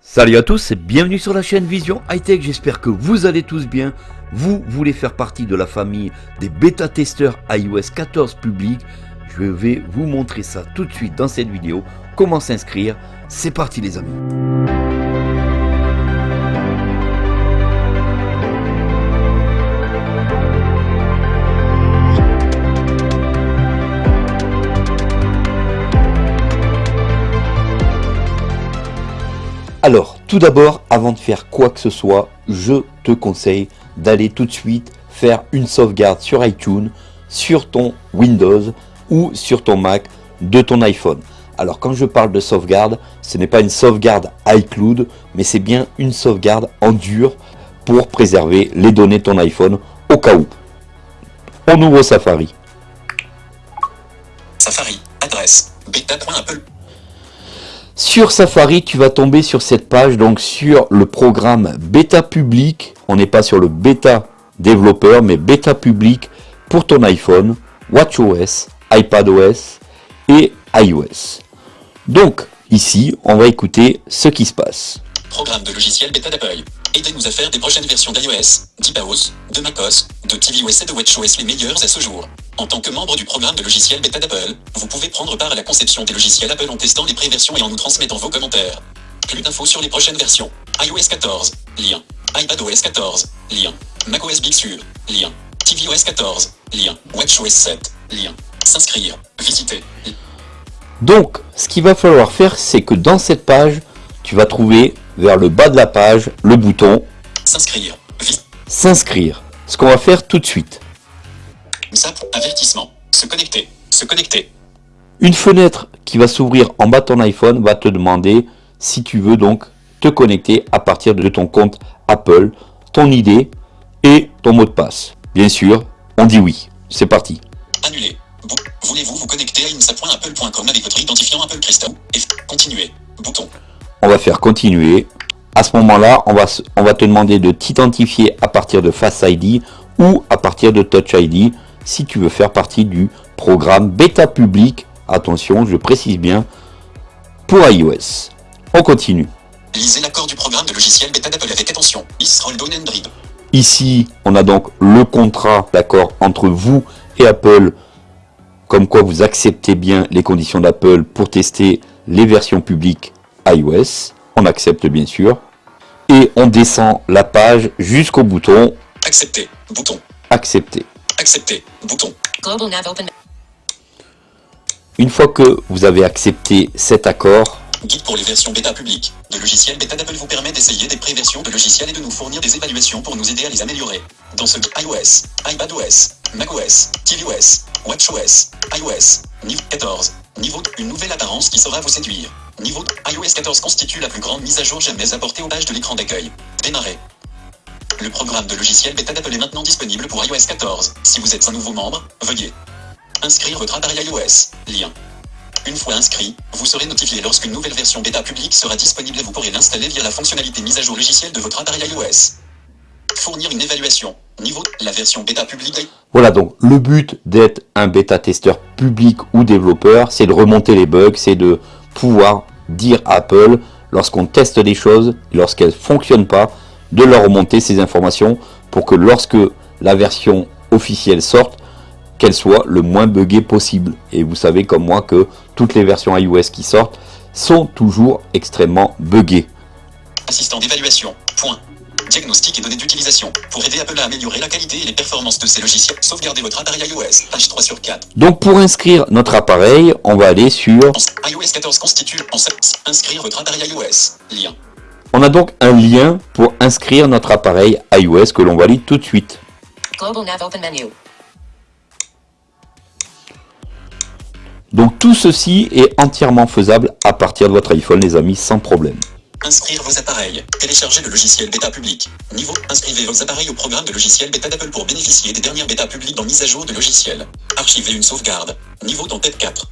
Salut à tous et bienvenue sur la chaîne Vision High Tech, j'espère que vous allez tous bien. Vous voulez faire partie de la famille des bêta-testeurs iOS 14 public Je vais vous montrer ça tout de suite dans cette vidéo. Comment s'inscrire? C'est parti les amis Alors, tout d'abord, avant de faire quoi que ce soit, je te conseille d'aller tout de suite faire une sauvegarde sur iTunes, sur ton Windows ou sur ton Mac de ton iPhone. Alors quand je parle de sauvegarde, ce n'est pas une sauvegarde iCloud, mais c'est bien une sauvegarde en dur pour préserver les données de ton iPhone au cas où. On ouvre Safari. Safari, adresse, beta.apple. Sur Safari, tu vas tomber sur cette page, donc sur le programme bêta public. On n'est pas sur le bêta développeur, mais bêta public pour ton iPhone, WatchOS, iPadOS et iOS. Donc, ici, on va écouter ce qui se passe. Programme de logiciel bêta d'Apple. Aidez-nous à faire des prochaines versions d'iOS, d'iPadOS, de macOS, de tvOS et de WatchOS les meilleures à ce jour. En tant que membre du programme de logiciel bêta d'Apple, vous pouvez prendre part à la conception des logiciels Apple en testant les pré-versions et en nous transmettant vos commentaires. Plus d'infos sur les prochaines versions. iOS 14, lien. iPadOS 14, lien. macOS Big Sur, lien. tvOS 14, lien. WatchOS 7, lien. S'inscrire, visiter. Donc, ce qu'il va falloir faire, c'est que dans cette page, tu vas trouver vers le bas de la page le bouton S'inscrire, s'inscrire. Ce qu'on va faire tout de suite. Zap, avertissement. Se connecter, se connecter. Une fenêtre qui va s'ouvrir en bas de ton iPhone va te demander si tu veux donc te connecter à partir de ton compte Apple, ton ID et ton mot de passe. Bien sûr, on dit oui. C'est parti. Annuler. Voulez-vous vous connecter à insa.apple.com avec votre identifiant Apple Crystal? Et continuer. Bouton. On va faire continuer. À ce moment-là, on va, se- on va te demander de t'identifier à partir de Face ID ou à partir de Touch ID si tu veux faire partie du programme bêta public. Attention, je précise bien, pour iOS. On continue. Lisez l'accord du programme de logiciel bêta d'Apple avec attention. Ici, on a donc le contrat d'accord entre vous et Apple, comme quoi vous acceptez bien les conditions d'Apple pour tester les versions publiques iOS. On accepte bien sûr. Et on descend la page jusqu'au bouton Accepter. Bouton. accepter. Accepter. Bouton. Global Nav Open. Une fois que vous avez accepté cet accord, Guide pour les versions bêta publiques. Le logiciel bêta d'Apple vous permet d'essayer des pré-versions de logiciels et de nous fournir des évaluations pour nous aider à les améliorer. Dans ce guide iOS, iPadOS, macOS, tvOS, watchOS, iOS, niveau 14. Niveau une nouvelle apparence qui saura vous séduire. Niveau iOS 14 constitue la plus grande mise à jour jamais apportée aux pages de l'écran d'accueil. Démarrer. Le programme de logiciel bêta d'Apple est maintenant disponible pour iOS 14. Si vous êtes un nouveau membre, veuillez inscrire votre appareil iOS. Lien. Une fois inscrit, vous serez notifié lorsqu'une nouvelle version bêta publique sera disponible et vous pourrez l'installer via la fonctionnalité mise à jour logicielle de votre appareil iOS. Fournir une évaluation. Niveau la version bêta publique. Voilà donc le but d'être un bêta-testeur public ou développeur, c'est de remonter les bugs, c'est de pouvoir dire à Apple lorsqu'on teste des choses, lorsqu'elles ne fonctionnent pas, de leur remonter ces informations pour que lorsque la version officielle sorte, qu'elle soit le moins buggée possible. Et vous savez comme moi que toutes les versions iOS qui sortent sont toujours extrêmement buggées. Diagnostic et données d'utilisation. Pour aider Apple à améliorer la qualité et les performances de ses logiciels, sauvegardez votre appareil iOS. Page 3 sur 4. Donc pour inscrire notre appareil, on va aller sur iOS 14 constitue en. Inscrire votre appareil iOS. Lien. On a donc un lien pour inscrire notre appareil iOS que l'on valide tout de suite. Global Nav Open Menu. Donc tout ceci est entièrement faisable à partir de votre iPhone les amis sans problème. Inscrire vos appareils. Télécharger le logiciel bêta public. Niveau. Inscrivez vos appareils au programme de logiciel bêta d'Apple pour bénéficier des dernières bêta publiques dans mise à jour de logiciel. Archiver une sauvegarde. Niveau dans tête 4.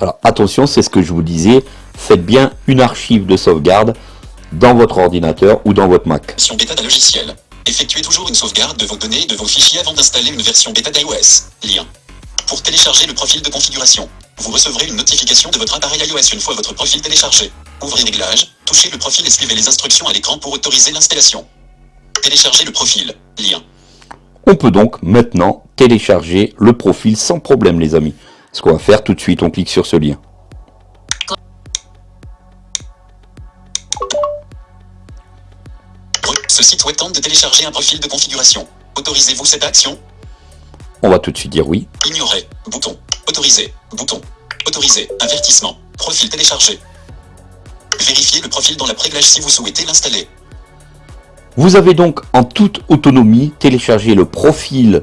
Alors attention, c'est ce que je vous disais, faites bien une archive de sauvegarde dans votre ordinateur ou dans votre Mac. Version bêta d'un logiciel. Effectuez toujours une sauvegarde de vos données et de vos fichiers avant d'installer une version bêta d'iOS. Lien. Pour télécharger le profil de configuration. Vous recevrez une notification de votre appareil iOS une fois votre profil téléchargé. Ouvrez Réglages, touchez le profil et suivez les instructions à l'écran pour autoriser l'installation. Téléchargez le profil. Lien. On peut donc maintenant télécharger le profil sans problème les amis. Ce qu'on va faire tout de suite, on clique sur ce lien. Ce site web tente de télécharger un profil de configuration. Autorisez-vous cette action? On va tout de suite dire oui. Ignorer. Bouton. Autoriser. Bouton. Autoriser. Avertissement. Profil téléchargé. Vérifiez le profil dans la préglage si vous souhaitez l'installer. Vous avez donc en toute autonomie téléchargé le profil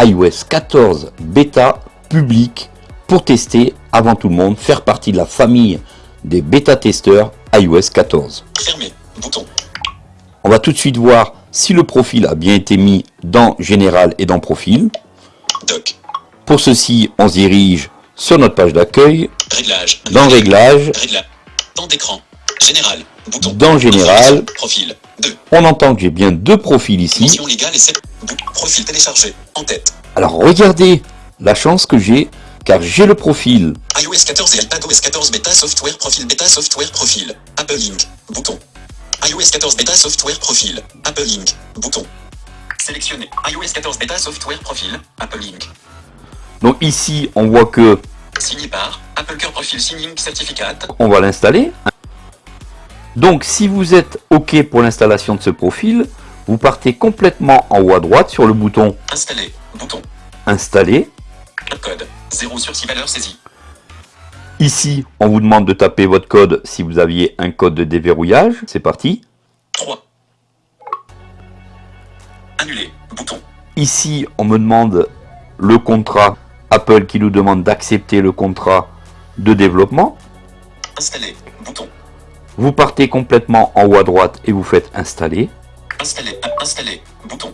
iOS 14 bêta public pour tester avant tout le monde, faire partie de la famille des bêta-testeurs iOS 14. Fermé. Bouton. On va tout de suite voir si le profil a bien été mis dans Général et dans Profil. Doc. Pour ceci, on se dirige sur notre page d'accueil, Réglage. dans Réglages, Réglage. Temps d'écran. Général. Bouton. Dans Général. Profil. 2. on entend que j'ai bien deux profils ici. Mention légale et 7. Profil téléchargé. En tête. Alors regardez la chance que j'ai, car j'ai le profil iOS 14 et iPadOS 14 Beta Software Profil Beta Software Profil. Apple Link. Bouton. iOS 14 Beta Software Profil. Apple Link. Bouton. Sélectionné. iOS 14 Beta Software Profil. Apple Link. Donc ici, on voit que Signé par Apple Cœur Profil Signing Certificate. on va l'installer. Donc si vous êtes OK pour l'installation de ce profil, vous partez complètement en haut à droite sur le bouton Installé. Bouton. Installer. Code. 0 sur 6 valeurs saisies. Ici, on vous demande de taper votre code si vous aviez un code de déverrouillage. C'est parti. 3. Annulé. Bouton. Ici, on me demande le contrat Apple qui nous demande d'accepter le contrat de développement. Installé. Bouton. Vous partez complètement en haut à droite et vous faites installer. Installé. Installé. Bouton.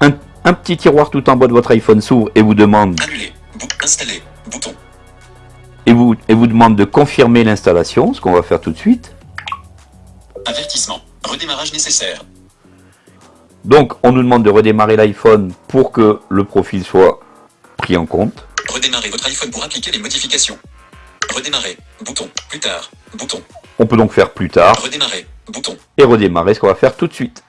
Un, un petit tiroir tout en bas de votre iPhone s'ouvre et vous demande Annulé. Bou installé. Bouton. et vous, et vous demande de confirmer l'installation, ce qu'on va faire tout de suite. Avertissement. Redémarrage nécessaire. Donc, on nous demande de redémarrer l'iPhone pour que le profil soit pris en compte. Redémarrer votre iPhone pour appliquer les modifications. Redémarrer. Bouton. Plus tard. Bouton. On peut donc faire plus tard Redémarrer. Bouton. et redémarrer, ce qu'on va faire tout de suite.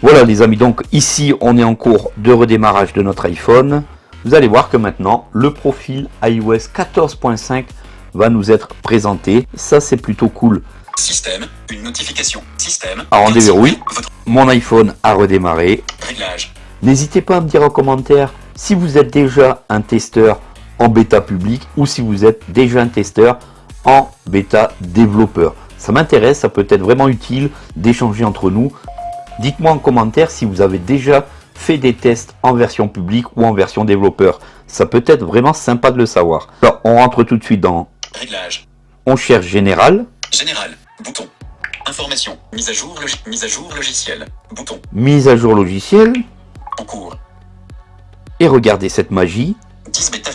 Voilà les amis, donc ici on est en cours de redémarrage de notre iPhone. Vous allez voir que maintenant le profil iOS 14.5 va nous être présenté. Ça c'est plutôt cool. Système. Une notification. Système. Alors, on déverrouille. Votre Mon iPhone a redémarré. réglage. N'hésitez pas à me dire en commentaire si vous êtes déjà un testeur en bêta public ou si vous êtes déjà un testeur en bêta développeur. Ça m'intéresse, ça peut être vraiment utile d'échanger entre nous. Dites-moi en commentaire si vous avez déjà fait des tests en version publique ou en version développeur. Ça peut être vraiment sympa de le savoir. Alors, on rentre tout de suite dans Réglage. on cherche général, Général. Bouton. Information. Mise à jour, mise à jour logiciel. Bouton. mise à jour logiciel En cours. et regardez cette magie.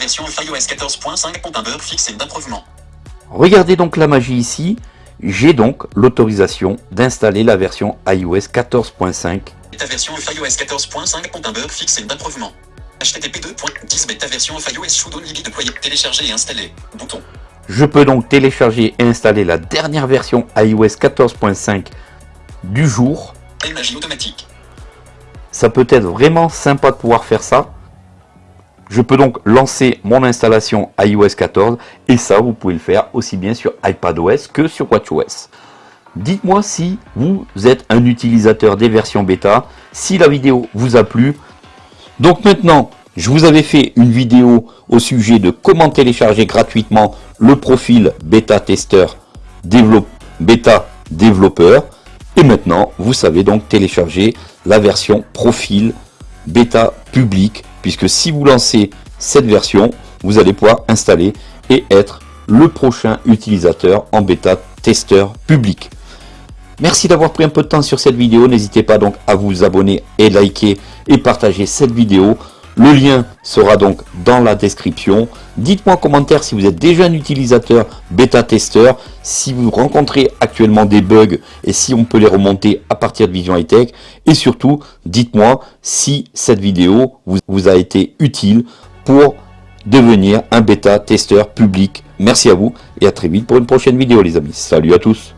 10 bêta version of iOS 14.5 compte un bug fixe et. Regardez donc la magie ici. J'ai donc l'autorisation d'installer la version iOS 14.5. Bêta version of iOS 14.5 compte un bug fixe et d'improvement. HTTP 2.10 bêta version of iOS should only be deployed. Télécharger et installer. Bouton. Je peux donc télécharger et installer la dernière version iOS 14.5 du jour. Magie automatique. Ça peut être vraiment sympa de pouvoir faire ça. Je peux donc lancer mon installation iOS 14 et ça vous pouvez le faire aussi bien sur iPadOS que sur WatchOS. Dites-moi si vous êtes un utilisateur des versions bêta, si la vidéo vous a plu. Donc maintenant, je vous avais fait une vidéo au sujet de comment télécharger gratuitement le profil bêta testeur bêta développeur. Et maintenant, vous savez donc télécharger la version profil bêta public, puisque si vous lancez cette version, vous allez pouvoir installer et être le prochain utilisateur en bêta testeur public. Merci d'avoir pris un peu de temps sur cette vidéo. N'hésitez pas donc à vous abonner et liker et partager cette vidéo. Le lien sera donc dans la description. Dites-moi en commentaire si vous êtes déjà un utilisateur bêta testeur, si vous rencontrez actuellement des bugs et si on peut les remonter à partir de Vision High Tech. Et surtout, dites-moi si cette vidéo vous, vous a été utile pour devenir un bêta testeur public. Merci à vous et à très vite pour une prochaine vidéo les amis. Salut à tous